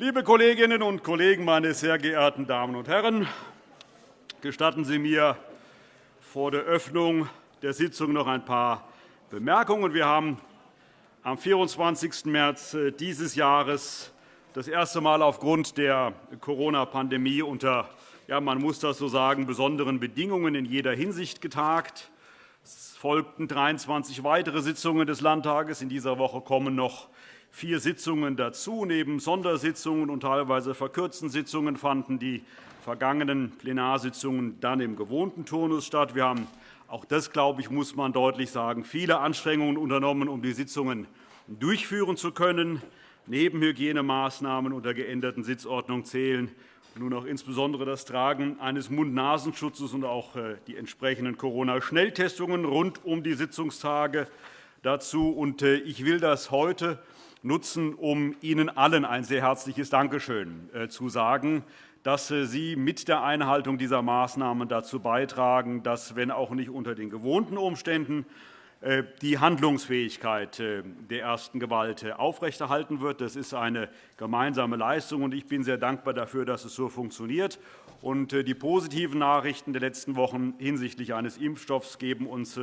Liebe Kolleginnen und Kollegen, meine sehr geehrten Damen und Herren! Gestatten Sie mir vor der Öffnung der Sitzung noch ein paar Bemerkungen. Wir haben am 24. März äh, dieses Jahres das erste Mal aufgrund der Corona-Pandemie unter ja, man muss das so sagen, besonderen Bedingungen in jeder Hinsicht getagt. Es folgten 23 weitere Sitzungen des Landtages. In dieser Woche kommen noch vier Sitzungen dazu. Neben Sondersitzungen und teilweise verkürzten Sitzungen fanden die vergangenen Plenarsitzungen dann im gewohnten Turnus statt. Wir haben auch das, glaube ich, muss man deutlich sagen, viele Anstrengungen unternommen, um die Sitzungen durchführen zu können. Neben Hygienemaßnahmen und der geänderten Sitzordnung zählen nun auch insbesondere das Tragen eines Mund-Nasenschutzes und auch äh, die entsprechenden Corona-Schnelltestungen rund um die Sitzungstage dazu. Äh, ich will das heute nutzen, um Ihnen allen ein sehr herzliches Dankeschön äh, zu sagen, dass Sie mit der Einhaltung dieser Maßnahmen dazu beitragen, dass, wenn auch nicht unter den gewohnten Umständen, äh, die Handlungsfähigkeit äh, der ersten Gewalt äh, aufrechterhalten wird. Das ist eine gemeinsame Leistung, und ich bin sehr dankbar dafür, dass es so funktioniert. Die positiven Nachrichten der letzten Wochen hinsichtlich eines Impfstoffs geben uns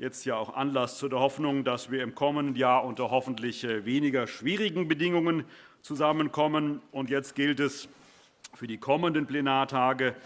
jetzt ja auch Anlass zu der Hoffnung, dass wir im kommenden Jahr unter hoffentlich weniger schwierigen Bedingungen zusammenkommen. Jetzt gilt es für die kommenden Plenartage,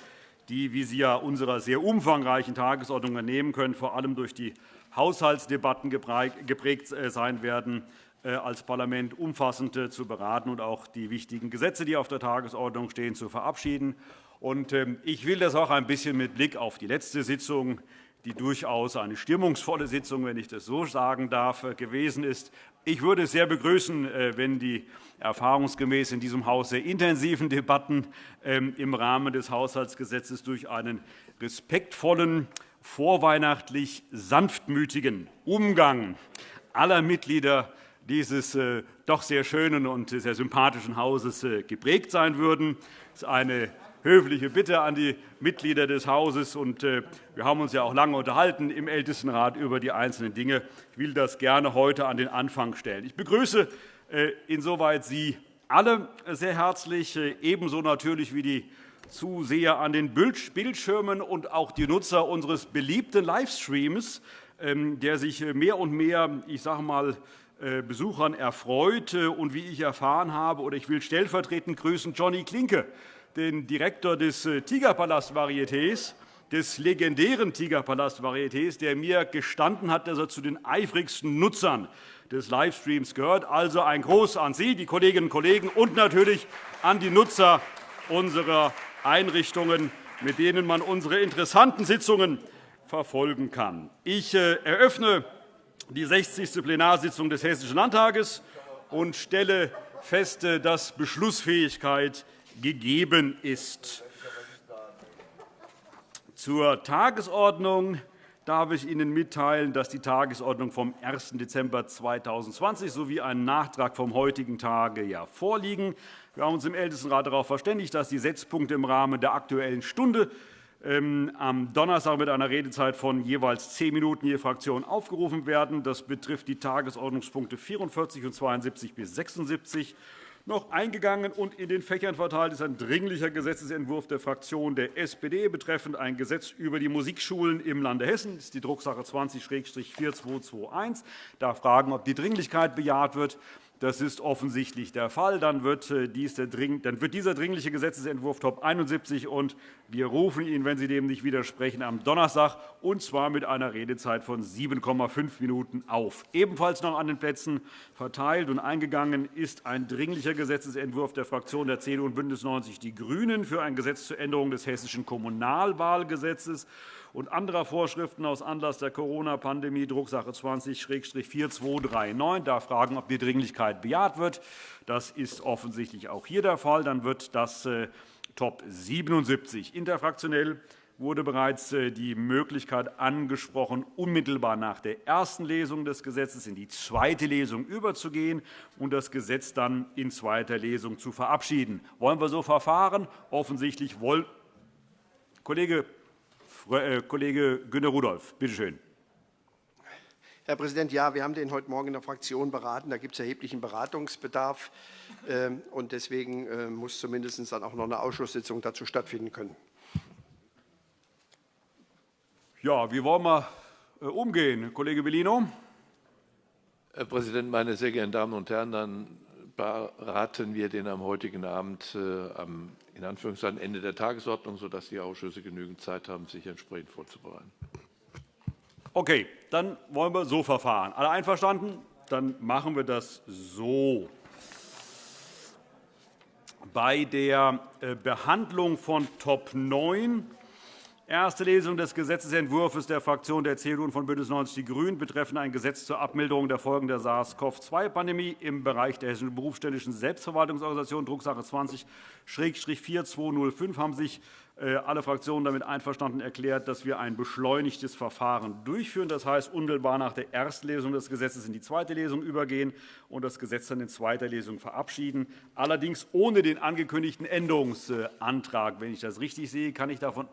die, wie Sie ja unserer sehr umfangreichen Tagesordnung entnehmen können, vor allem durch die Haushaltsdebatten geprägt äh, sein werden, äh, als Parlament umfassend äh, zu beraten und auch die wichtigen Gesetze, die auf der Tagesordnung stehen, zu verabschieden. Ähm, ich will das auch ein bisschen mit Blick auf die letzte Sitzung die durchaus eine stimmungsvolle Sitzung, wenn ich das so sagen darf, gewesen ist. Ich würde es sehr begrüßen, wenn die erfahrungsgemäß in diesem Haus sehr intensiven Debatten ähm, im Rahmen des Haushaltsgesetzes durch einen respektvollen vorweihnachtlich sanftmütigen Umgang aller Mitglieder dieses äh, doch sehr schönen und sehr sympathischen Hauses äh, geprägt sein würden. Das ist eine höfliche Bitte an die Mitglieder des Hauses. Äh, wir haben uns ja auch lange unterhalten im Ältestenrat über die einzelnen Dinge. Ich will das gerne heute an den Anfang stellen. Ich begrüße insoweit Sie alle sehr herzlich, ebenso natürlich wie die Zuseher an den Bildschirmen und auch die Nutzer unseres beliebten Livestreams, ähm, der sich äh, mehr und mehr ich sage mal, äh, Besuchern erfreut. Und wie ich erfahren habe, oder ich will stellvertretend grüßen Johnny Klinke, den Direktor des äh, Tigerpalast-Varietés, des legendären Tigerpalast-Varietés, der mir gestanden hat, dass er zu den eifrigsten Nutzern des Livestreams gehört. Also ein Gruß an Sie, die Kolleginnen und Kollegen, und natürlich an die Nutzer unserer Einrichtungen, mit denen man unsere interessanten Sitzungen verfolgen kann. Ich äh, eröffne die 60. Plenarsitzung des Hessischen Landtages und stelle fest, äh, dass Beschlussfähigkeit gegeben ist. Zur Tagesordnung darf ich Ihnen mitteilen, dass die Tagesordnung vom 1. Dezember 2020 sowie ein Nachtrag vom heutigen Tage vorliegen. Wir haben uns im Ältestenrat darauf verständigt, dass die Setzpunkte im Rahmen der Aktuellen Stunde ähm, am Donnerstag mit einer Redezeit von jeweils zehn Minuten je Fraktion aufgerufen werden. Das betrifft die Tagesordnungspunkte 44 und 72 bis 76 noch eingegangen und in den Fächern verteilt ist ein Dringlicher Gesetzentwurf der Fraktion der SPD betreffend ein Gesetz über die Musikschulen im Lande Hessen. Das ist die Drucksache 20-4221. Ich darf fragen, ob die Dringlichkeit bejaht wird. Das ist offensichtlich der Fall. Dann wird, äh, dieser Dringliche Gesetzentwurf Top 71 und wir rufen ihn, wenn Sie dem nicht widersprechen, am Donnerstag, und zwar mit einer Redezeit von 7,5 Minuten auf. Ebenfalls noch an den Plätzen verteilt und eingegangen ist ein Dringlicher Gesetzentwurf der Fraktionen der CDU und BÜNDNIS 90 die GRÜNEN für ein Gesetz zur Änderung des Hessischen Kommunalwahlgesetzes und anderer Vorschriften aus Anlass der Corona-Pandemie, Drucksache 20-4239. Ich darf fragen, ob die Dringlichkeit bejaht wird. Das ist offensichtlich auch hier der Fall. Dann wird das äh, Top 77 interfraktionell wurde bereits äh, die Möglichkeit angesprochen, unmittelbar nach der ersten Lesung des Gesetzes in die zweite Lesung überzugehen und das Gesetz dann in zweiter Lesung zu verabschieden. Wollen wir so verfahren? Offensichtlich wollen Kollege Kollege Günter Rudolph, bitte schön. Herr Präsident, ja, wir haben den heute Morgen in der Fraktion beraten. Da gibt es erheblichen Beratungsbedarf. Ähm, und deswegen äh, muss zumindest dann auch noch eine Ausschusssitzung dazu stattfinden können. Ja, wie wollen wir äh, umgehen, Kollege Bellino? Herr Präsident, meine sehr geehrten Damen und Herren! Dann beraten wir den am heutigen Abend äh, am in Anführungszeichen Ende der Tagesordnung, sodass die Ausschüsse genügend Zeit haben, sich entsprechend vorzubereiten. Okay, dann wollen wir so verfahren. Alle einverstanden? Dann machen wir das so. Bei der äh, Behandlung von Top 9 Erste Lesung des Gesetzentwurfs der Fraktion der CDU und von BÜNDNIS 90 die GRÜNEN betreffend ein Gesetz zur Abmilderung der Folgen der SARS-CoV-2-Pandemie im Bereich der Hessischen Berufsständischen Selbstverwaltungsorganisation, Drucksache 20-4205, haben sich äh, alle Fraktionen damit einverstanden erklärt, dass wir ein beschleunigtes Verfahren durchführen. Das heißt, unmittelbar nach der ersten Lesung des Gesetzes in die zweite Lesung übergehen und das Gesetz dann in zweiter Lesung verabschieden, allerdings ohne den angekündigten Änderungsantrag. Wenn ich das richtig sehe, kann ich davon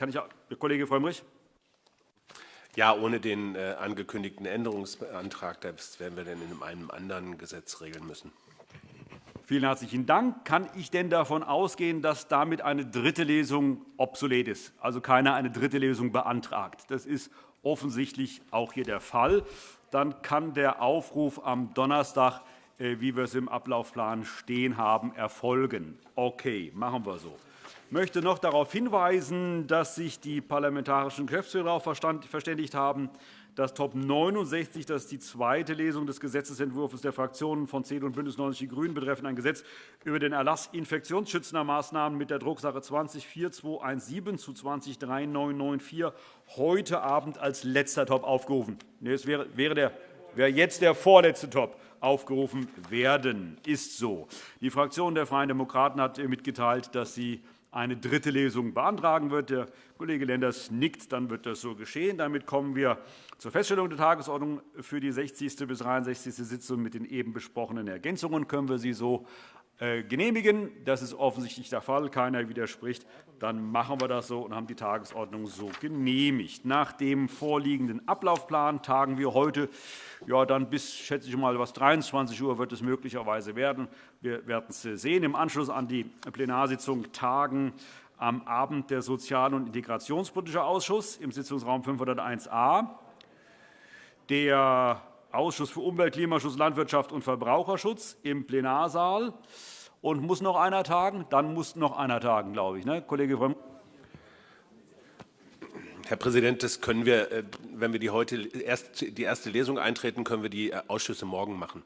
kann ich, Kollege Frömmrich? Ja, ohne den äh, angekündigten Änderungsantrag. Das werden wir dann in einem anderen Gesetz regeln müssen. Vielen herzlichen Dank. Kann ich denn davon ausgehen, dass damit eine dritte Lesung obsolet ist, also keiner eine dritte Lesung beantragt? Das ist offensichtlich auch hier der Fall. Dann kann der Aufruf am Donnerstag, äh, wie wir es im Ablaufplan stehen haben, erfolgen. Okay, machen wir so. Möchte noch darauf hinweisen, dass sich die parlamentarischen Geschäftsführer darauf verständigt haben, dass Top 69, das ist die zweite Lesung des Gesetzentwurfs der Fraktionen von CDU und BÜNDNIS 90 die GRÜNEN betreffend ein Gesetz über den Erlass infektionsschützender Maßnahmen mit der Drucksache 20-4217 zu 20-3994 heute Abend als letzter Top aufgerufen. Es wäre, der, wäre jetzt der vorletzte Top aufgerufen werden. Ist so. Die Fraktion der Freien Demokraten hat mitgeteilt, dass sie eine dritte Lesung beantragen wird. Der Kollege Lenders nickt, dann wird das so geschehen. Damit kommen wir zur Feststellung der Tagesordnung für die 60. bis 63. Sitzung mit den eben besprochenen Ergänzungen. Können wir sie so genehmigen? Das ist offensichtlich der Fall. Keiner widerspricht. Dann machen wir das so und haben die Tagesordnung so genehmigt. Nach dem vorliegenden Ablaufplan tagen wir heute ja, dann bis, schätze ich mal, was 23 Uhr wird es möglicherweise werden. Wir werden es sehen. Im Anschluss an die Plenarsitzung tagen am Abend der Sozial- und Integrationspolitische Ausschuss im Sitzungsraum 501a, der Ausschuss für Umwelt, Klimaschutz, Landwirtschaft und Verbraucherschutz im Plenarsaal. Und muss noch einer tagen? Dann muss noch einer tagen, glaube ich. Ne? Kollege Frömm. Herr Präsident, das können wir, äh, wenn wir die heute erst die erste Lesung eintreten, können wir die Ausschüsse morgen machen.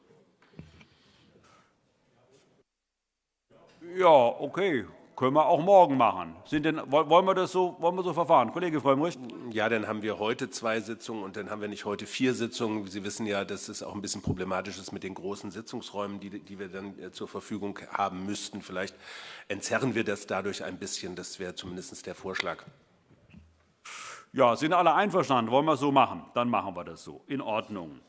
Ja, okay. Können wir auch morgen machen. Denn, wollen, wir das so, wollen wir so verfahren? Kollege Frömmrich? Ja, dann haben wir heute zwei Sitzungen und dann haben wir nicht heute vier Sitzungen. Sie wissen ja, dass es auch ein bisschen problematisch ist mit den großen Sitzungsräumen, die, die wir dann äh, zur Verfügung haben müssten. Vielleicht entzerren wir das dadurch ein bisschen. Das wäre zumindest der Vorschlag. Ja, sind alle einverstanden? Wollen wir es so machen? Dann machen wir das so. In Ordnung.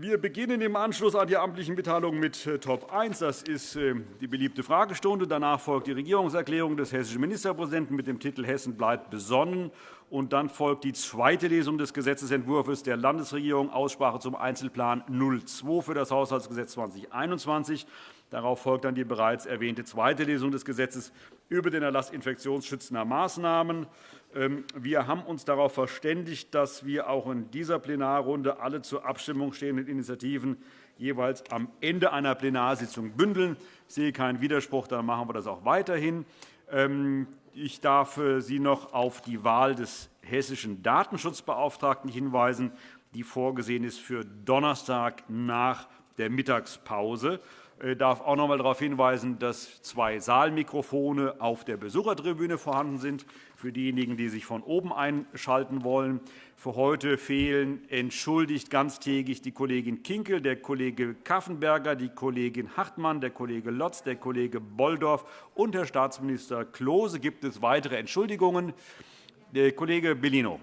Wir beginnen im Anschluss an die amtlichen Mitteilungen mit äh, Top 1. Das ist äh, die beliebte Fragestunde. Danach folgt die Regierungserklärung des hessischen Ministerpräsidenten mit dem Titel Hessen bleibt besonnen. Und dann folgt die zweite Lesung des Gesetzentwurfs der Landesregierung, Aussprache zum Einzelplan 02 für das Haushaltsgesetz 2021. Darauf folgt dann die bereits erwähnte zweite Lesung des Gesetzes über den Erlass infektionsschützender Maßnahmen. Ähm, wir haben uns darauf verständigt, dass wir auch in dieser Plenarrunde alle zur Abstimmung stehenden Initiativen jeweils am Ende einer Plenarsitzung bündeln. Ich sehe keinen Widerspruch, dann machen wir das auch weiterhin. Ähm, ich darf äh, Sie noch auf die Wahl des hessischen Datenschutzbeauftragten hinweisen, die vorgesehen ist für Donnerstag nach der Mittagspause. Ich darf auch noch einmal darauf hinweisen, dass zwei Saalmikrofone auf der Besuchertribüne vorhanden sind, für diejenigen, die sich von oben einschalten wollen. Für heute fehlen entschuldigt ganztägig die Kollegin Kinkel, der Kollege Kaffenberger, die Kollegin Hartmann, der Kollege Lotz, der Kollege Bolldorf und Herr Staatsminister Klose. Gibt es weitere Entschuldigungen? Der Kollege Bellino.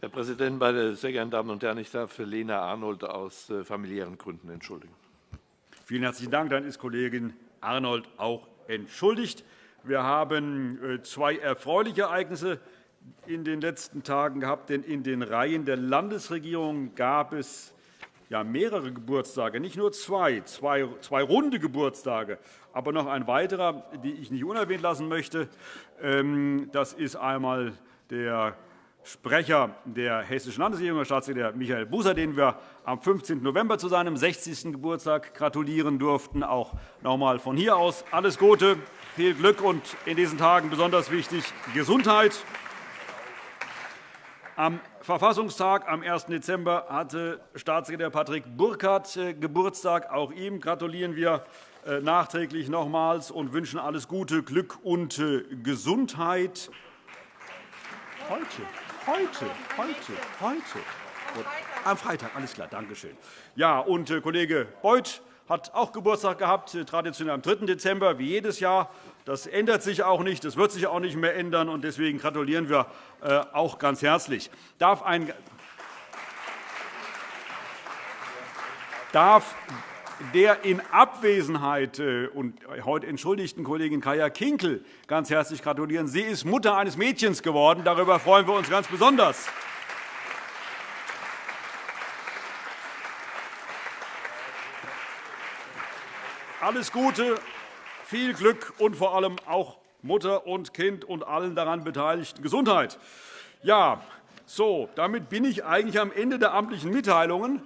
Herr Präsident, meine sehr geehrten Damen und Herren! Ich darf für Lena Arnold aus äh, familiären Gründen entschuldigen. Vielen herzlichen Dank. Dann ist Kollegin Arnold auch entschuldigt. Wir haben äh, zwei erfreuliche Ereignisse in den letzten Tagen gehabt, denn in den Reihen der Landesregierung gab es mehrere Geburtstage, nicht nur zwei, zwei, zwei runde Geburtstage, aber noch ein weiterer, den ich nicht unerwähnt lassen möchte. Ähm, das ist einmal der Sprecher der Hessischen Landesregierung, Staatssekretär Michael Buser, den wir am 15. November zu seinem 60. Geburtstag gratulieren durften. Auch noch einmal von hier aus alles Gute, viel Glück und in diesen Tagen besonders wichtig Gesundheit. Am Verfassungstag am 1. Dezember hatte Staatssekretär Patrick Burkhardt äh, Geburtstag. Auch ihm gratulieren wir äh, nachträglich nochmals und wünschen alles Gute, Glück und äh, Gesundheit. Heute, heute, heute, heute. Am Freitag, alles klar, danke schön. Ja, und Kollege Beuth hat auch Geburtstag gehabt, traditionell am 3. Dezember, wie jedes Jahr. Das ändert sich auch nicht, das wird sich auch nicht mehr ändern. und Deswegen gratulieren wir äh, auch ganz herzlich. Darf ein darf der in Abwesenheit äh, und heute entschuldigten Kollegin Kaya Kinkel ganz herzlich gratulieren. Sie ist Mutter eines Mädchens geworden. Darüber freuen wir uns ganz besonders. Alles Gute viel Glück und vor allem auch Mutter und Kind und allen daran Beteiligten Gesundheit. Ja, so, damit bin ich eigentlich am Ende der amtlichen Mitteilungen.